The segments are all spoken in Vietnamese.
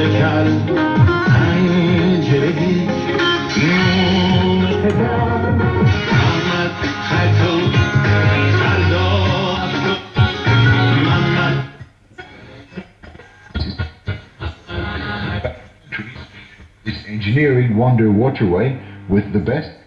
شکر Engineering Wonder Waterway with the best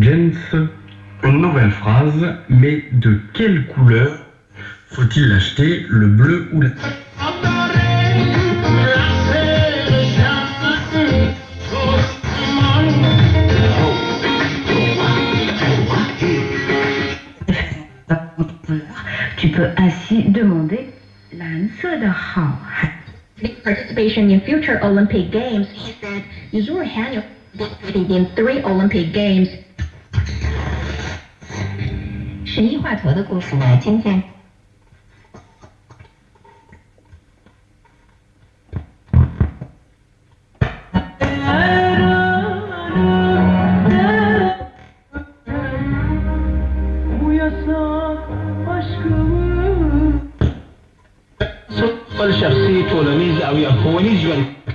Jens, une nouvelle phrase, mais de quelle couleur faut-il acheter le bleu ou la... Tu peux ainsi demander Participation in future Olympic Games, he said, Yuzuru Hanyu participated in three Olympic Games. 神医华佗的故事呢？今天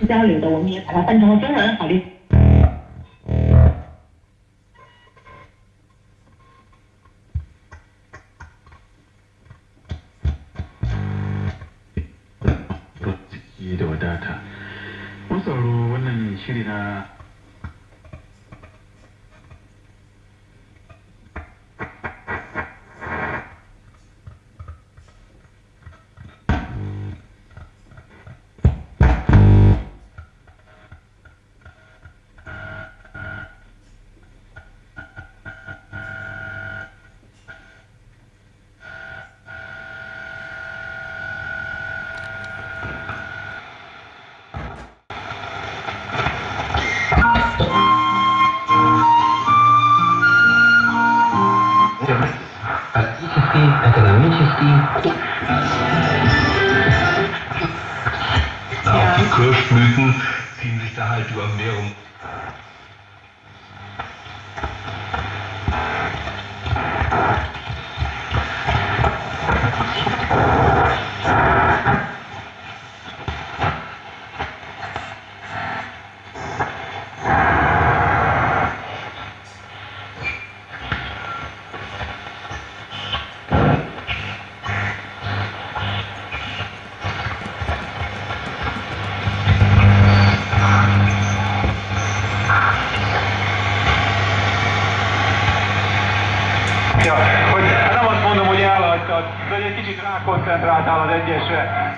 交流的，我们也把它翻成了中文，好的。 Da wadata. Mun wannan shiri na Akademischem. Auch die Kirschblüten ziehen sich da halt über mehrere Luigi Draco è entrata alla destra.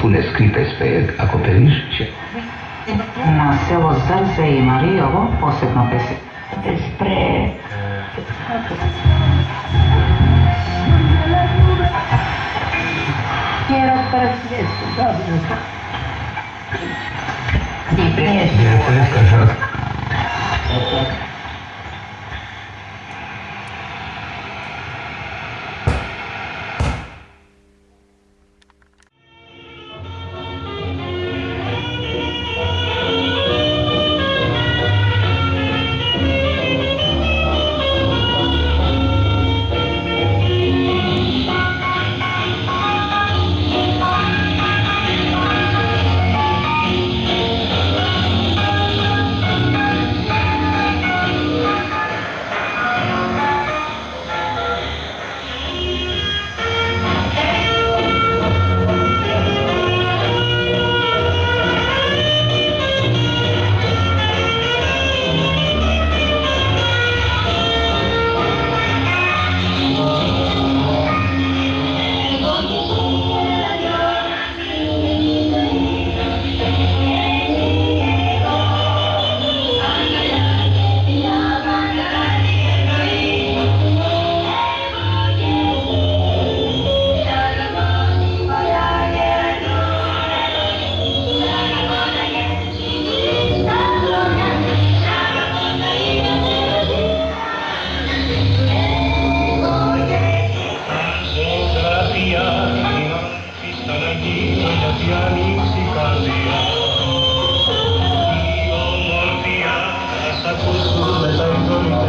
пуле скрипе спејат, ако перишче. На село Зрзе и Маријово посебно песе. Спре... Не, не, не, не,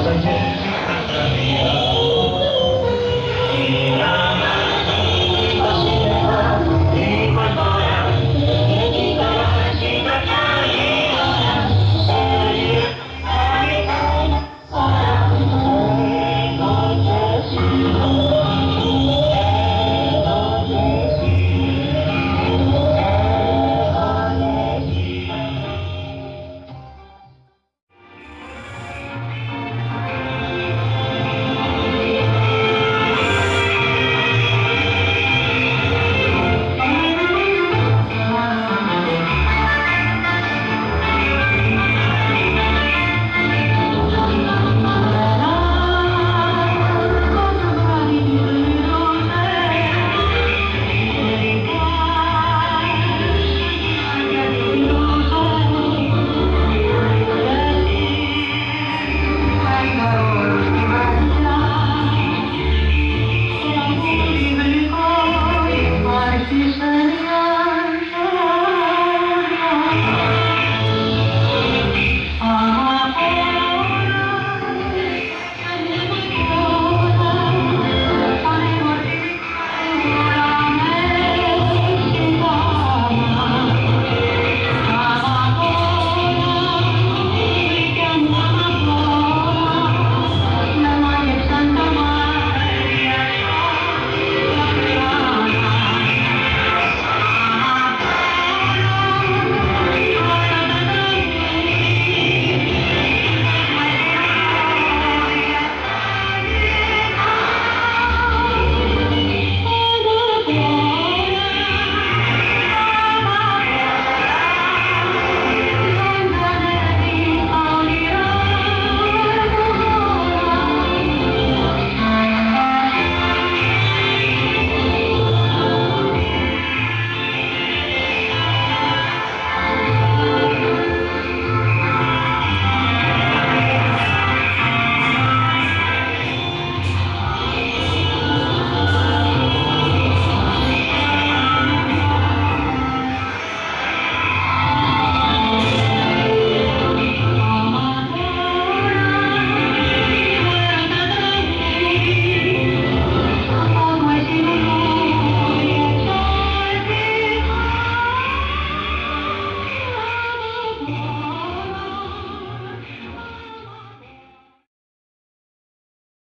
Thank you.